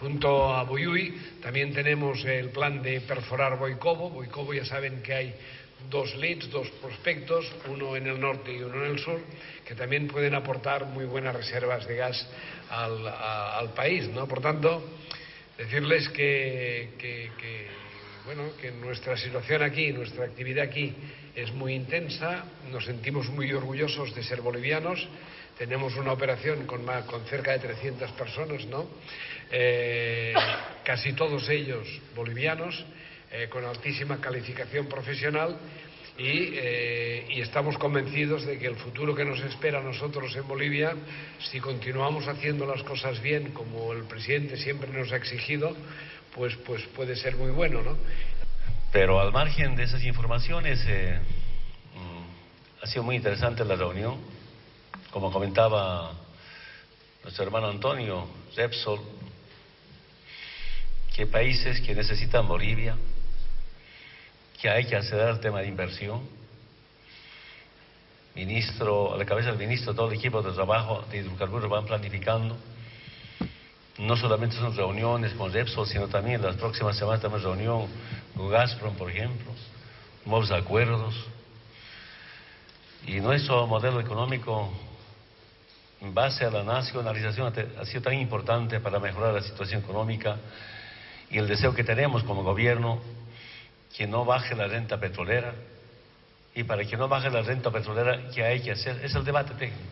Junto a Boyuy también tenemos el plan de perforar Boicobo. Boicobo ya saben que hay dos leads, dos prospectos, uno en el norte y uno en el sur, que también pueden aportar muy buenas reservas de gas al, al país. ¿no? Por tanto, decirles que, bueno, que nuestra situación aquí, nuestra actividad aquí es muy intensa, nos sentimos muy orgullosos de ser bolivianos, tenemos una operación con, con cerca de 300 personas, ¿no? Eh, casi todos ellos bolivianos, eh, con altísima calificación profesional y, eh, y, estamos convencidos de que el futuro que nos espera a nosotros en Bolivia, si continuamos haciendo las cosas bien, como el presidente siempre nos ha exigido, pues, pues puede ser muy bueno, ¿no? Pero al margen de esas informaciones, eh, mm, ha sido muy interesante la reunión. Como comentaba nuestro hermano Antonio Repsol, que países que necesitan Bolivia, que hay que acceder al tema de inversión. Ministro, a la cabeza del ministro, todo el equipo de trabajo de hidrocarburos van planificando. No solamente son reuniones con Repsol, sino también las próximas semanas tenemos reunión con Gazprom, por ejemplo, nuevos acuerdos. Y nuestro modelo económico, en base a la nacionalización, ha sido tan importante para mejorar la situación económica y el deseo que tenemos como gobierno que no baje la renta petrolera y para que no baje la renta petrolera, ¿qué hay que hacer? Es el debate técnico.